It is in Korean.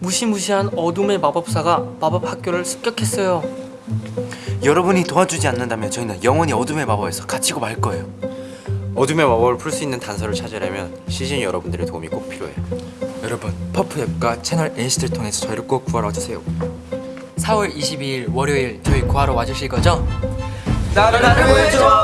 무시무시한 어둠의 마법사가 마법 학교를 습격했어요. 여러분이 도와주지 않는다면 저희는 영원히 어둠의 마법에서 갇히고 말 거예요. 어둠의 마법을 풀 수 있는 단서를 찾으려면 시즌 여러분들의 도움이 꼭 필요해요. 여러분 퍼프 앱과 채널 NCT를 통해서 저희를 꼭 구하러 와주세요 4월 22일 월요일 저희 구하러 와주실 거죠? 나를 나를 보여줘!